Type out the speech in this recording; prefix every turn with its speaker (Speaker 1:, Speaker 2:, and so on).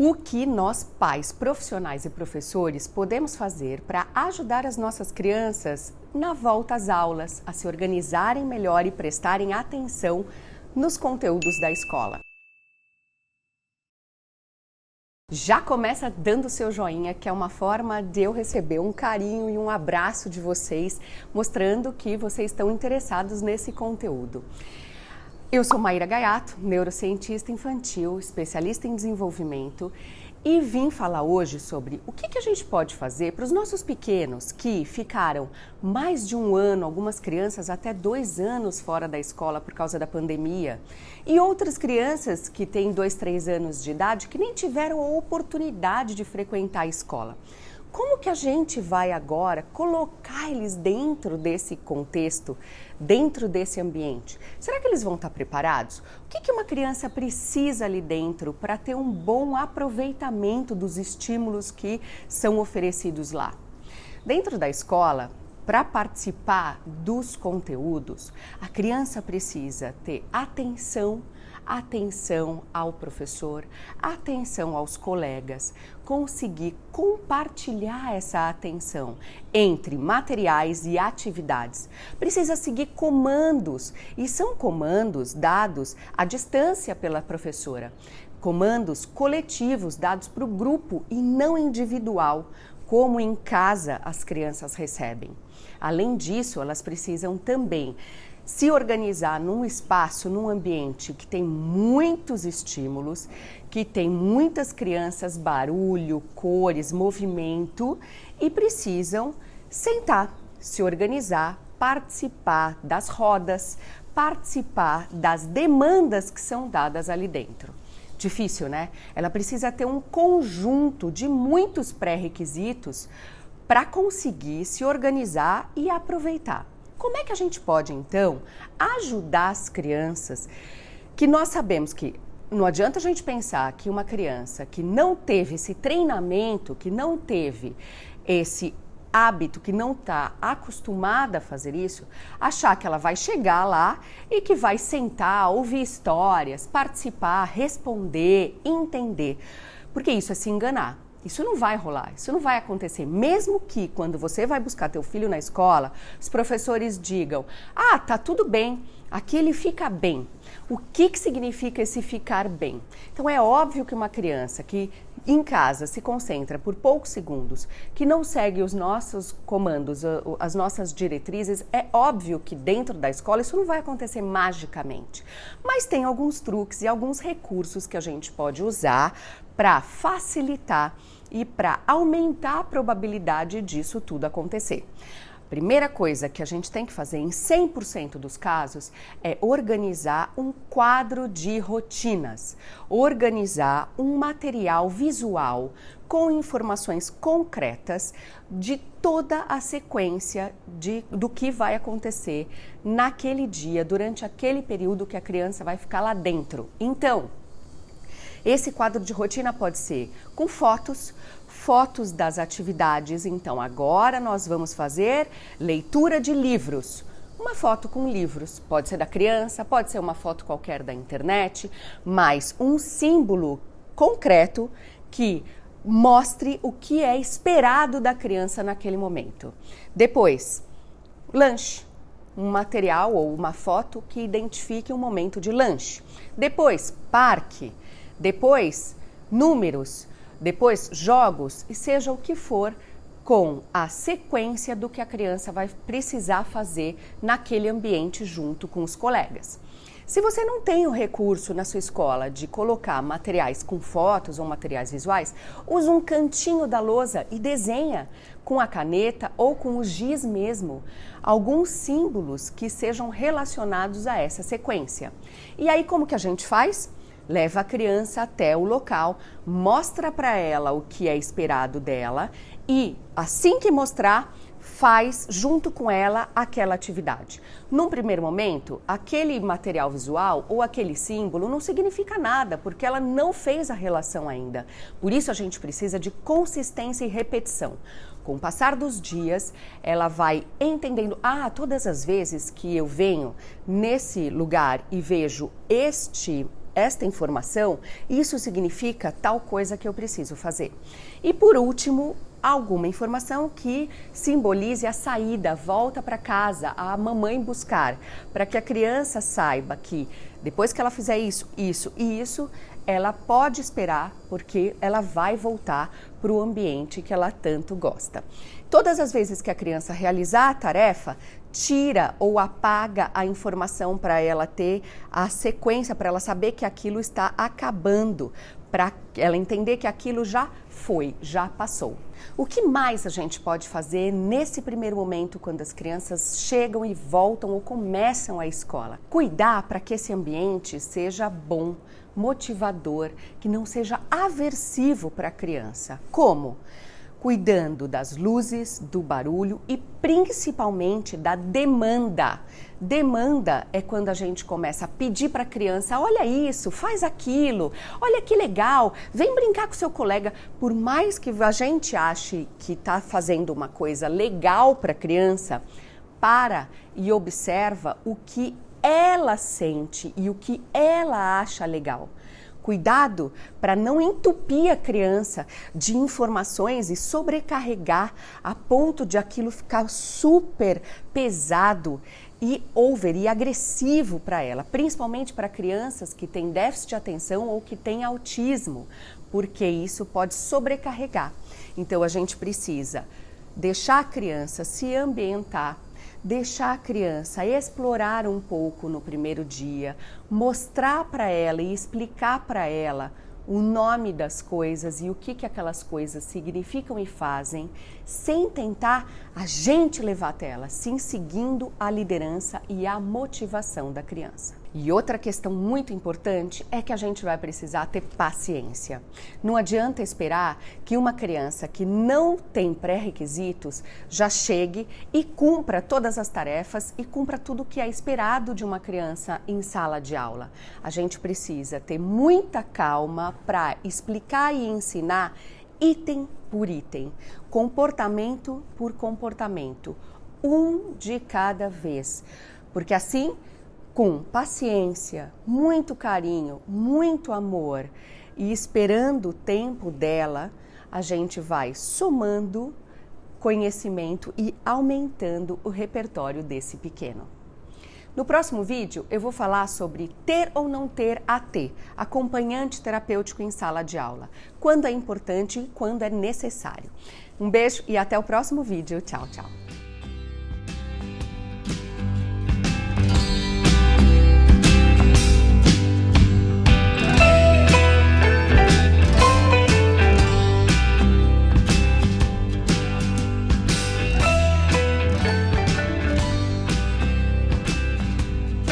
Speaker 1: O que nós, pais, profissionais e professores, podemos fazer para ajudar as nossas crianças na volta às aulas, a se organizarem melhor e prestarem atenção nos conteúdos da escola? Já começa dando seu joinha, que é uma forma de eu receber um carinho e um abraço de vocês, mostrando que vocês estão interessados nesse conteúdo. Eu sou Maíra Gaiato, neurocientista infantil, especialista em desenvolvimento e vim falar hoje sobre o que, que a gente pode fazer para os nossos pequenos que ficaram mais de um ano, algumas crianças até dois anos fora da escola por causa da pandemia, e outras crianças que têm dois, três anos de idade que nem tiveram a oportunidade de frequentar a escola. Como que a gente vai agora colocar eles dentro desse contexto, dentro desse ambiente? Será que eles vão estar preparados? O que, que uma criança precisa ali dentro para ter um bom aproveitamento dos estímulos que são oferecidos lá? Dentro da escola, para participar dos conteúdos, a criança precisa ter atenção atenção ao professor, atenção aos colegas, conseguir compartilhar essa atenção entre materiais e atividades. Precisa seguir comandos e são comandos dados à distância pela professora. Comandos coletivos dados para o grupo e não individual, como em casa as crianças recebem. Além disso, elas precisam também se organizar num espaço, num ambiente que tem muitos estímulos, que tem muitas crianças, barulho, cores, movimento e precisam sentar, se organizar, participar das rodas, participar das demandas que são dadas ali dentro. Difícil, né? Ela precisa ter um conjunto de muitos pré-requisitos para conseguir se organizar e aproveitar. Como é que a gente pode, então, ajudar as crianças que nós sabemos que não adianta a gente pensar que uma criança que não teve esse treinamento, que não teve esse hábito, que não está acostumada a fazer isso, achar que ela vai chegar lá e que vai sentar, ouvir histórias, participar, responder, entender. Porque isso é se enganar. Isso não vai rolar, isso não vai acontecer. Mesmo que quando você vai buscar teu filho na escola, os professores digam: "Ah, tá tudo bem, aqui ele fica bem". O que que significa esse ficar bem? Então é óbvio que uma criança que em casa se concentra por poucos segundos, que não segue os nossos comandos, as nossas diretrizes, é óbvio que dentro da escola isso não vai acontecer magicamente. Mas tem alguns truques e alguns recursos que a gente pode usar para facilitar e para aumentar a probabilidade disso tudo acontecer. Primeira coisa que a gente tem que fazer em 100% dos casos é organizar um quadro de rotinas, organizar um material visual com informações concretas de toda a sequência de, do que vai acontecer naquele dia, durante aquele período que a criança vai ficar lá dentro. Então, esse quadro de rotina pode ser com fotos, fotos das atividades. Então, agora nós vamos fazer leitura de livros. Uma foto com livros, pode ser da criança, pode ser uma foto qualquer da internet, mas um símbolo concreto que mostre o que é esperado da criança naquele momento. Depois, lanche, um material ou uma foto que identifique um momento de lanche. Depois, parque. Depois, números depois jogos e seja o que for com a sequência do que a criança vai precisar fazer naquele ambiente junto com os colegas. Se você não tem o recurso na sua escola de colocar materiais com fotos ou materiais visuais, use um cantinho da lousa e desenha com a caneta ou com o giz mesmo alguns símbolos que sejam relacionados a essa sequência. E aí como que a gente faz? Leva a criança até o local, mostra para ela o que é esperado dela e, assim que mostrar, faz junto com ela aquela atividade. Num primeiro momento, aquele material visual ou aquele símbolo não significa nada, porque ela não fez a relação ainda. Por isso a gente precisa de consistência e repetição. Com o passar dos dias, ela vai entendendo: ah, todas as vezes que eu venho nesse lugar e vejo este esta informação, isso significa tal coisa que eu preciso fazer. E por último, alguma informação que simbolize a saída, volta para casa, a mamãe buscar, para que a criança saiba que depois que ela fizer isso, isso e isso, ela pode esperar porque ela vai voltar para o ambiente que ela tanto gosta. Todas as vezes que a criança realizar a tarefa, tira ou apaga a informação para ela ter a sequência, para ela saber que aquilo está acabando, para ela entender que aquilo já foi, já passou. O que mais a gente pode fazer nesse primeiro momento quando as crianças chegam e voltam ou começam a escola? Cuidar para que esse ambiente seja bom, motivador, que não seja aversivo para a criança. Como? Cuidando das luzes, do barulho e principalmente da demanda. Demanda é quando a gente começa a pedir para a criança: olha isso, faz aquilo, olha que legal, vem brincar com seu colega. Por mais que a gente ache que está fazendo uma coisa legal para a criança, para e observa o que ela sente e o que ela acha legal. Cuidado para não entupir a criança de informações e sobrecarregar a ponto de aquilo ficar super pesado e over e agressivo para ela, principalmente para crianças que têm déficit de atenção ou que têm autismo, porque isso pode sobrecarregar. Então a gente precisa deixar a criança se ambientar deixar a criança explorar um pouco no primeiro dia, mostrar para ela e explicar para ela o nome das coisas e o que, que aquelas coisas significam e fazem, sem tentar a gente levar até ela, sim seguindo a liderança e a motivação da criança. E outra questão muito importante é que a gente vai precisar ter paciência. Não adianta esperar que uma criança que não tem pré-requisitos já chegue e cumpra todas as tarefas e cumpra tudo o que é esperado de uma criança em sala de aula. A gente precisa ter muita calma para explicar e ensinar item por item, comportamento por comportamento, um de cada vez. Porque assim com paciência, muito carinho, muito amor e esperando o tempo dela, a gente vai somando conhecimento e aumentando o repertório desse pequeno. No próximo vídeo, eu vou falar sobre ter ou não ter AT, acompanhante terapêutico em sala de aula, quando é importante e quando é necessário. Um beijo e até o próximo vídeo. Tchau, tchau.